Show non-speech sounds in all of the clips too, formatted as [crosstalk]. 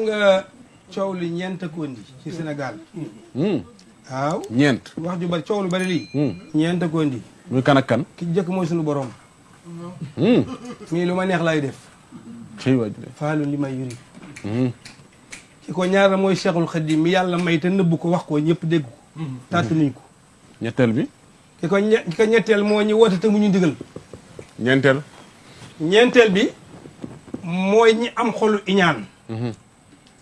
nga coow li ñeent ko indi ci Sénégal. Waaw. Ñeent. Wax ju bari coow lu bari lii. Ñeent ko indi muy kan ak kan? Ki jëkk mooy sunu borom. Mii lu ma neex lay def. Ci waaj faalu li may yuri ko ñaara mooy Cheikhul Khadim mi yàlla may te nëbb ko wax ko ñëpp dégg ko. Tàtt nuñ ko. Ñetteel bi? Ki ko ñe ki ko ñetteel moo ñu woote te mu ñu ndigal ñeenteel. Ñeenteel bi mooy ñi am xolu iñaan.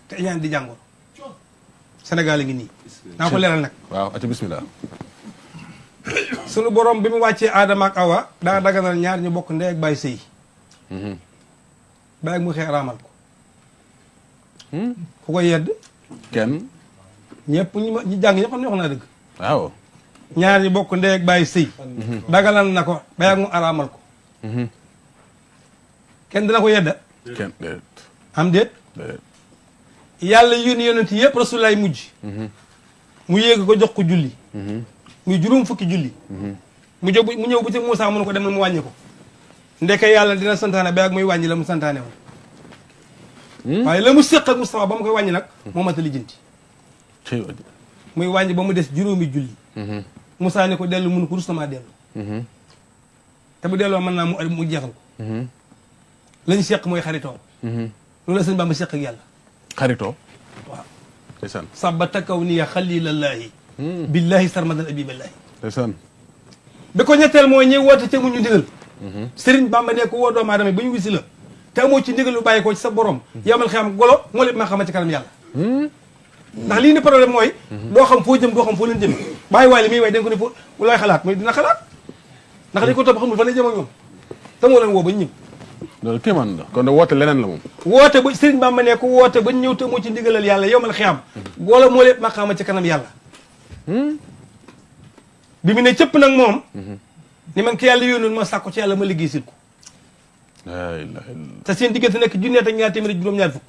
Te iñaan di jàngoro. Sénégal a ngi nii. Naa ko leeral nag. Waaw aca bismillah. Sunu borom bi mu wàccee Adama ak Awa daa daganal ñaar ñu bokk ndey ak bàyyi sëy. Bàyyi ak mu ko ku ko yedd? Kenn ñëpp ñi ma ñi jàng ñëpp xam ne wax naa dëgg. Waaw. Ñaar ñi bokk ndey ak bàyyi sëy. Daganal na ko bàyyi ak mu araamal ko. Kenn dina ko yedda? Kenn déet. Am déet? Yàlla yónni yonent yëpp rasulaay mujj. Mu yéeg ko jox ko julli. Muy juróom fukki julli. Mu jóg mu ñëw bu ci Moussa mun ko demal mu wàññi ko. Ndeke yàlla dina santaane ba ak muy wàññi la mu santaane woon waaye la mu séq ak Moustapha ba mu koy wàññi nag moo mat a lijjanti. Muy wàññi ba mu des juróomi julli. Moussa ne ko dellu mun ko rus na maa dellu. Te bu delloo mën naa mu mu jeexal ko. Lañ seq mooy xaritoo. Loolu la sëñ Bamba seq ak yàlla. Xaritoo? Waaw. Ndeysaan. Sabata kaw niya xalilallaahi billahi sarmadan abiballaahi ndeysaan. Bi ko ñetteel mooy ñëw woote ca mu ñu ndigal sëriñ Bamba ne ko woo doomu aadama ba ñu wisi la. Te amoo ci ndigal lu bàyyi ko ci sa borom. Yamal xam golo moo lépp maa xama ci kanam yàlla. Ndax lii ni problème mooy doo xam foo jëm doo xam foo leen jëm bàyyi waay li muy way da ko ne foo looy xalaat mooy dina xalaat. Ndax li ko topp xamul fa lay jëm ak ñoom. Te moo leen woo ba ñëw. Loolu kéemaan la. Kon de woote leneen la moom. Woote ba sëriñ Bamba ne ko woote ba ñëw te moo ci ndigalal yàlla yomal xiyam golo moo lépp maa xama ci kanam yàlla. Bi mu ne cëpp nag moom ni man ki yàlla yónnoon ma sàkku ci yàlla ma liggéey ko te seen diggante nekk junneet ak ñaar téeméer juróom-ñaar fukk.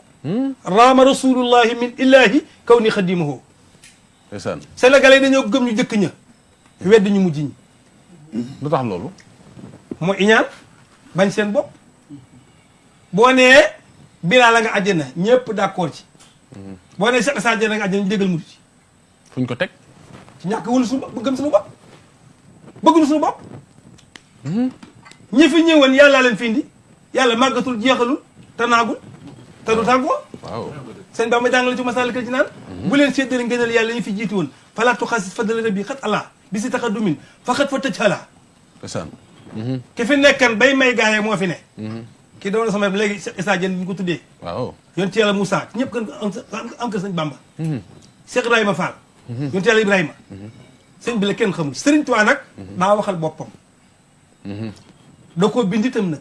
Raama rasulullahi min illahi kaw ni xadimahu ndeysaan. Sénégalais dañoo gëm ñu jëkk ña. Wedd ñu mujj ñi. Lu tax loolu? Moo iñaan bañ seen bopp. Boo nee bilaa la nga àjjana ñëpp d'accord ci. Boo nee seq sa àjjana nga àjjana ñu déggal mujj ci. Fuñ ko teg? Ci ñàkk wëlu suñu bopp gëm suñu bopp. Bëgguñu suñu bopp. Ñi fi ñëwoon yàllaa leen fi indi yàlla màggatul jeexalul te naagul te du tàggoo. Waaw. Sëñ Bamba jàngale ci Masaalikul Jinaan. Bu leen séddale ngëneel yàlla ñu fi jiitu woon. Falaa tuxaasis fadla rabbi xat ala bi si taxa dumin fa xat fa tëj xalaa ndeysaan ki fi nekkan bay may gaaye moo fi ne. Kii doon sama léegi Issa Diène bi ñu ko tuddee. Waaw. Yonent yàlla Moussa. Ñëpp kan am kër sëñ Bamba. Cheikh Ibrahima Fall. Ci yàlla Ibrahima. Sëñ bi la kenn xamul. Sëriñ Tuubaa nag daa waxal boppam. Da koo bind itam nag.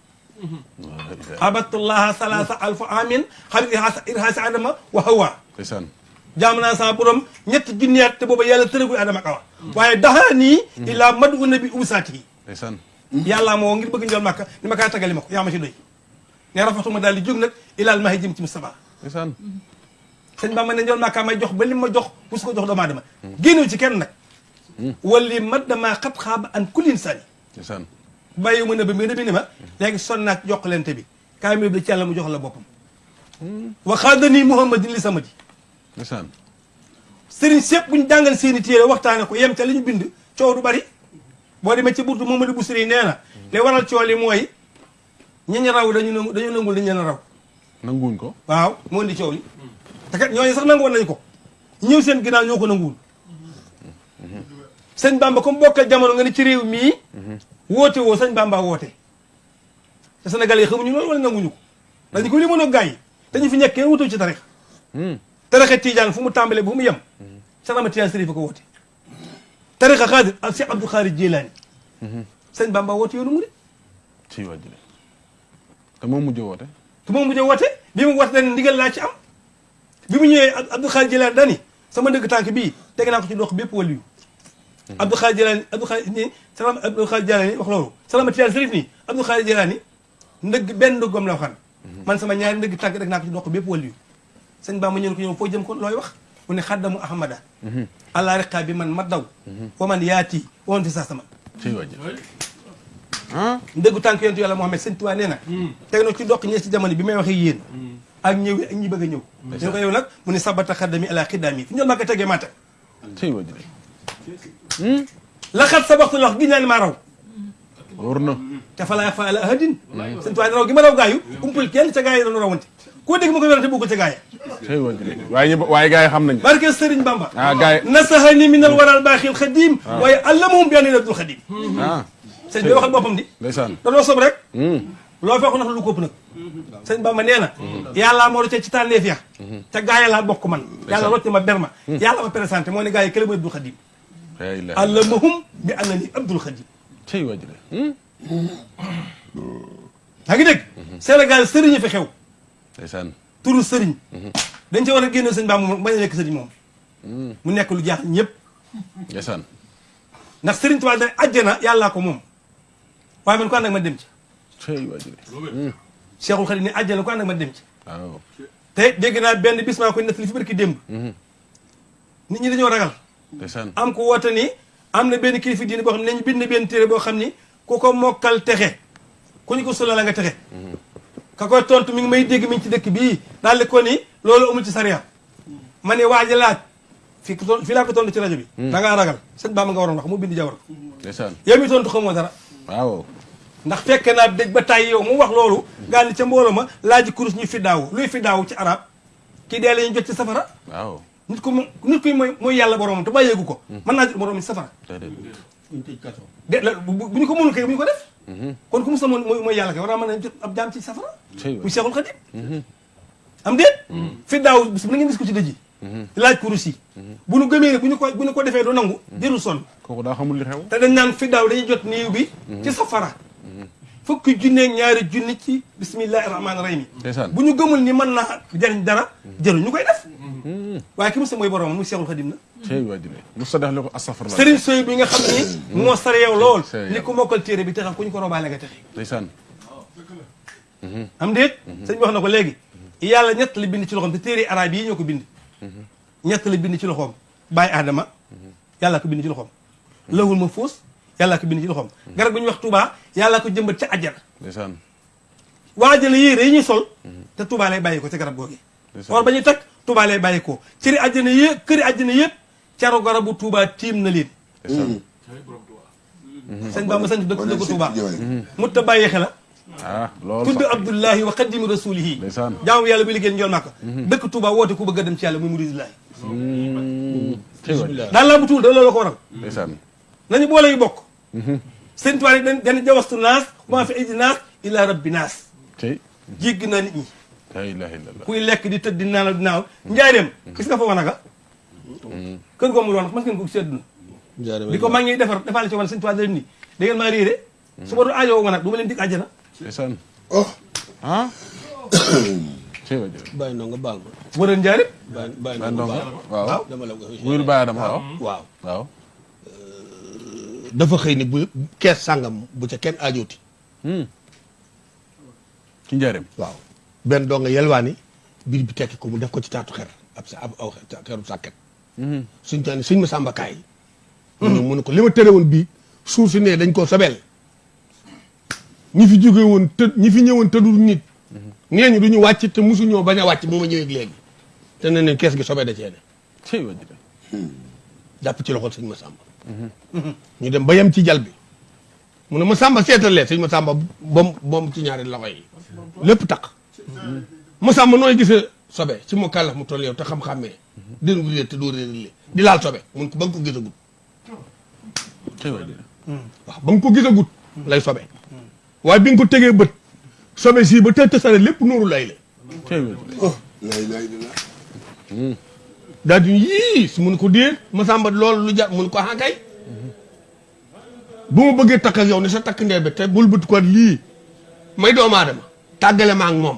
salasa alfa amin xabit irhaasi adama wa hawa ndeysaan jaam naa sama borom ñetti junniyaat te booba yàlla tërëgul adama ak awa waaye daxaa nii illaa madu nabi usaati yi ndeysaan yàllaa moo ngir bëgg njol màkka ni ma kaa tagali ma ko yaa ma ci doy ne rafatuma daal di jóg nag ilaal mahi jëm ci Moustapha ndeysaan sëñ Bamba ne njol màkka may jox ba li ma jox bu su ko jox doomu aadama génnew ci kenn nag wali mat damaa xat xaaba an kulin sani ndeysaan bàyyi ma nëbb mi nëbbi ni ma léegi son naak jokkalente bi. Kaay mi bi ci yàlla mu jox la boppam. Wa xaadanii muhammadin li samadi ndeysaan. Sëriñ sépp buñ jàngal seeni téere waxtaane ko yem ca li ñu bind coow du bari. Boo demee ci burtu Mamadou Bousiri nee na li waral coow li mooy ñañ raw dañu dañu nangul leen raw. Nanguwuñ ko? Waaw moo indi coow li. Te kat ñooñu sax nangu nañu ko. Ñëw seen ginnaaw ñoo ko nanguwul. Sëñ Bamba comme bokkal jamono nga ne ci réew mii woote woo sëñ Bamba woote. Te Sénégal yi xamuñu loolu wala nanguñu ko? Dañu ko li mën a gars yi dañu fi nekk kenn wutoo ci tarix tarixa tijaan fu mu tàmbalee bu mu yem Cheikh Ahmad Tidiane Sërif ko woote. Tariqa xaadir ak Cheikh Abdou Khadir Jilaani. Sëñ Bamba woote yoonu murid ci wàjjile te moom mujj woote. Te moom mujjee woote bi mu woote dañ ndigal laa ci am. Bi mu ñëwee Abdou Jilaani dani sama ndëgg tànk bii teg naa ko ci dox bépp Abdou Khadir Jilaani Abdou Khadir ni salam Abdou Khadir Jilaani wax loolu. Ahmad Tidiane Sërif nii Abdou Khadir Jilaani ndëgg benn ndëggam la waxan man sama ñaari ndëgg tànk rek naa ko ci dox bépp wàllu yu. Sëñ ma ñëw ko ñëw foo jëm looy wax? Mu ne xaddamu ahmada. Allah riqa bi man ma daw. Wa man yaati wa man fi saa sama. Ah? Ndëggu tànk yontu yàlla Muhammad sëñ Tuubaa nee na. Teg na ci doq ñee ci jamono bi may waxee yéen. Ak ñëw ak ñi bëgg a ñëw. Ñu ko yow nag mu ne sabata xaddami ala xiddaami. Fu ñol maa ko tegee maata. لقد سبقت لك جينا المارو ورنا تفلا يا فلا هدين. سنتو عندنا وجمال وجايو كمبل كيان تجاي لنا رومانتي كودي كم كبير تبوك تجاي. أيوة، واي واي جاي خم نج بارك السرين بامبا. آه، نسهني من الورى الباخي الخديم آه. واي علمهم بأن يلبد الخديم. آه. سنتو يا خالد بابم دي. لسان تلو صبرك لو أفعل نحن لقوب نك. سنتو بامبا نيانا يا الله مورو تجتان ليفيا. تجاي الله بكمان يا الله رتي ما بيرما. يا ما بيرسانتي ما نجاي كلمة يلبد الخديم. Yaa ngi dégg Sénégal sëriñ fi xew ndeysaan turu sëriñ dañ ci war a génne sëñ Bamba moom bañ a nekk sëriñ moom mu nekk lu jaax ñëpp ndeysaan ndax sëriñ Tuubaa da àjjana yàllaa ko moom waaye man ko ànd ak ma dem ci ci wàjjile Cheikhul Xadim ne àjjana ko ànd ak ma dem ci waaw te dégg naa benn bis maa koy nettali fi barki démb nit ñi dañoo ragal ndeysaan am ko woote ni am na benn kilifa diine boo xam ne nañu bind benn téere boo xam ni ku ko mokkal texe ku ñu ko sula la nga texe ka koy tontu mi ngi may dégg mi ngi ci dëkk bii daal di ko ni loolu amul ci sariya ma ne waa ji laaj ko ton fii laa ko tontu ci rajo bi da ngaa ragal sëñ Bamba nga waroon wax mu bind jawar ndeysaan yow mi tontu xamoo dara waaw ndax fekke naa dégg ba tàyyi yow mu wax loolu gaa ni ca mbooloo ma laaji kurus ñu fi daaw luy fi daaw ci arab kii dee la ñu jot ci safara waaw nit ko nit koy mooy mooy yàlla boromam te bàyyeegu ko naa jot boromam ci safara de bu bu ñu ko mënul kay bu ñu ko def. kon ku mu sama mooy mooy yàlla kay war naa mën a jot ab jaam ci safara. Waay. muy Seexul Xadim. am déet. fi daaw bis bu na ngeen gis ko ci dëj yi. laaj kurus yi. bu nu gëmee bu ñu ko bu ñu ko defee du nangu. kooku daa xamul li xew te dañ naan fi daaw dañuy jot bi. ci safara. fukki ñaari junni ci bismillahi rahmaani rahim. bu ñu gëmul ni mën naa jariñ dara jërul ñu koy def. Waaye ki mu sa mooy boromam muy Seexul Xadim na. cey wàjjile mu sa def li ko astafurlah Sëriñ Soy bi nga xam ni. moo sare yow lool. Ni ko mokkal téere bi taxaw ku ñu ko robaale nga texe. ndeysaan am déet sëñ bi wax na ko léegi yàlla ñett la bind ci loxoom te téere arab yi ñoo ko bind ñett la bind ci loxoom bàyyi aadama yàlla ko bind ci loxoom lawul ma foos yàlla ko bind ci loxoom garab bu ñuy wax Touba yàlla ko jëmbat ca àjjana ndeysaan waajale yére yi ñuy sol te Touba lay bàyyi ko ca garab googi or ba ñuy takk Touba lay bàyyi ko. Cëri àjjana yëpp këri àjjana yëpp caro garabu Touba tiim na leen sëñ Bamba sant dëkk dëkk Touba mut ta bàyyi xela ah loolu tudd Abdullahi wa xaddimu rasulihi. Ndeysaan. jaamu yàlla bi liggéey njool màkka dëkk Touba woote ku bëgg dem ci yàlla muy muridillahi wàjjile daal laa bu tuul da la ko waral. Nañu boole yu bokk. Sëñ Tuubaa rek dañ dañ jawastu naas maa fi idi naas ila rabbi naas. Cey jégg naa nit ñi la ilaha illallah. Kuy lekk di tëdd di naaw di naaw. Njaareem gis nga fa wanaga kër ko mu doon mas ngeen ko àdduna. Di ko ñuy defar defaale ci wan da leen ni da ngeen su ma doon aajoo ma nag du ma leen dig àjjana. Ndeysaan. Oh. [coughs] Cey wàjjile bàyyi ndongo baal ma. Bu doon njaareem? Bàyyi bàyyi ba ndongo ndongo. baal ma. Waaw. Dama la ko wuyul bàyyi dama waaw. Waaw. Waaw. Dafa xëy ni bu kees sàngam bu ca kenn aajooti. Ci njaareem. Waaw benn doo nga yelwaani biir bi tekki ko mu def ko ci taatu xer ab sa ab aw xeru sàkket. Suñ taa ni suñ ma sàmbakaay mu ñëw mu ne ko li ma tere woon bii suuf si ne dañ koo sobeel. Ñi fi jóge woon të ñi fi ñëwoon tëdul nit. Nee ñu du ñu wàcc te musu ñoo bañ a wàcc bu ma ñëwee léegi. Te ne ne kees gi sobee da cee ne. Jàpp ci loxol sëñ Masamba. Ñu dem ba yem ci jal bi. Mu ne Masamba seetalee sëñ Masamba bom bom ci ñaari loxo yi. Lépp taq Masamba nooy gisee sobe ci mu kàllax mu toll yow te xam-xammee dinu réer te doo réer di laal sobe mun ko ba nga ko gisagut. Waaw ba nga ko gisagut lay sobe. Waaye bi nga ko tegee bët sobe si ba te tësale lépp nooru lay la. Oh la ilaha illallah daal di yii su mun ko déet Masamba loolu lu jar mun ko ah bu ma bëggee takk ak yow ni sa takk ndee bi te bul bët ko lii. May doomu aadama tàggale ma ak moom.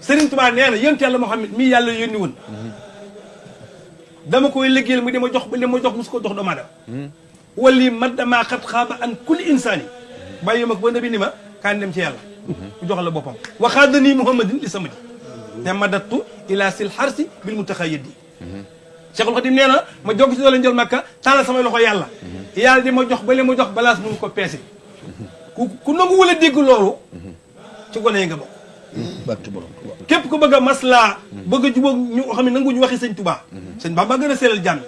سيرين توبا نانا يونت يالله محمد مي يالله يوني وون داما كوي ليغيل مو ديما جوخ بل ديما جوخ مسكو جوخ دو مادا ولي مد ما خط خاب ان كل انسان بايما بو نبي نيما كان ديم سي يالله جوخ لا بوبام وخادني محمد لي سمدي تمدت إلى سل حرس بالمتخيد شيخ الخديم نانا ما جوخ سي دولا نجل مكه تانا سما لوخو يالله يالله ديما جوخ بل ديما جوخ بلاص بو كو بيسي ولا ديغ لولو ci hmm. hmm. hmm. golé nga képp ku bëgg a maslaa bëgg a jubóog ñu xam ne nangu ñu waxi sëñ Touba sëñ Bamba gën a seelal jàmm.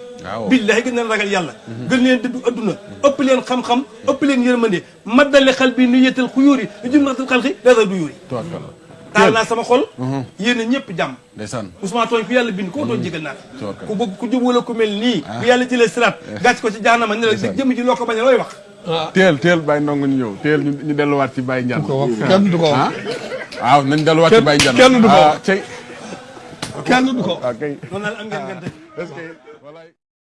Billahi gën leen ragal yàlla. Gën leen dëddu adduna ëpp leen xam-xam ëpp leen yërmande. Maddale xal bi nu yetal xuyóori lu jum natal xalxi dara du yóori tubaarkalla taal naa sama xol. Yéen a ñëpp jàmm. Ndeysaan. Ousmane tooñ ku yàlla bind koo tooñ jégal naa ku bëgg ku jub wala ku mel nii bu yàlla jëlee siraat gàcc ko ci jaanama ne la jëm ji loo ko bañ looy wax. Teel teel bàyyi ndongo ñu ñëw. Teel ñu ñu delluwaat ci kenn du ko wax. Ah waaw nañ delluwaat ci Baye Ndiane kenn du ko. Ah kenn du ko.